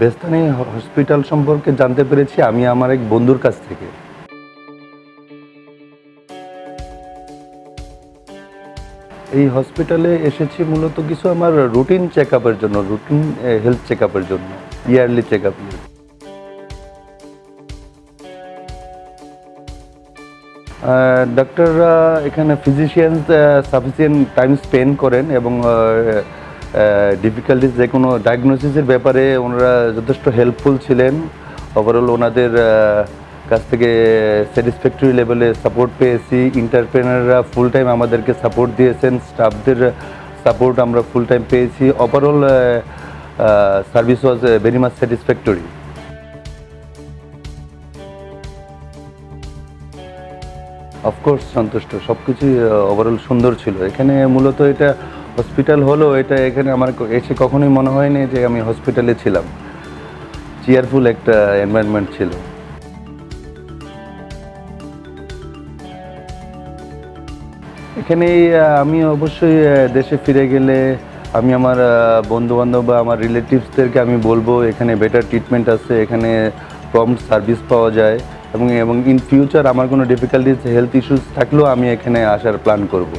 বেস্তানি hospital সম্পর্কে জানতে পেরেছি, আমি আমার এক বন্ধুর কাছ থেকে। এই হসপিটালে এসেছি মূলত কিছু আমার রুটিন চেক আপের জন্য, রুটিন হেলথ চেক আপের জন্য, ইয়ারলি চেক আপ ডাক্তাররা এখানে ফিজিশিয়ান সাফিসিয়েন্ট টাইম স্পেন্ড করেন এবং ডিফিকাল্টিস যে কোনো ডায়াগনোসিসের ব্যাপারে ওনারা যথেষ্ট হেল্পফুল ছিলেন। ওভারঅল ওনাদের কাছ থেকে স্যাটিসফ্যাক্টরি লেভেলে সাপোর্ট পেয়েছি। ইন্টারপ্রেনাররা ফুল টাইম আমাদেরকে সাপোর্ট দিয়েছেন। স্টাফদের সাপোর্ট আমরা ফুল টাইম পেয়েছি। Overall service was very much satisfactory of course সন্তুষ্ট। সব কিছুই ওভারঅল সুন্দর ছিল। এখানে মূলত এটা হসপিটাল হলো, এটা এখানে আমার এসে কখনোই মনে হয়নি যে আমি হসপিটালে ছিলাম। চেয়ারফুল একটা এনভায়রনমেন্ট ছিল। এখানে আমি অবশ্যই দেশে ফিরে গেলে আমি আমার বন্ধু বান্ধব বা আমার রিলেটিভসদেরকে আমি বলব, এখানে বেটার ট্রিটমেন্ট আছে, এখানে প্রম্পট সার্ভিস পাওয়া যায় এবং এবং ইন ফিউচার আমার কোনো ডিফিকাল্টিস হেলথ ইস্যুস থাকলেও আমি এখানে আসার প্ল্যান করব।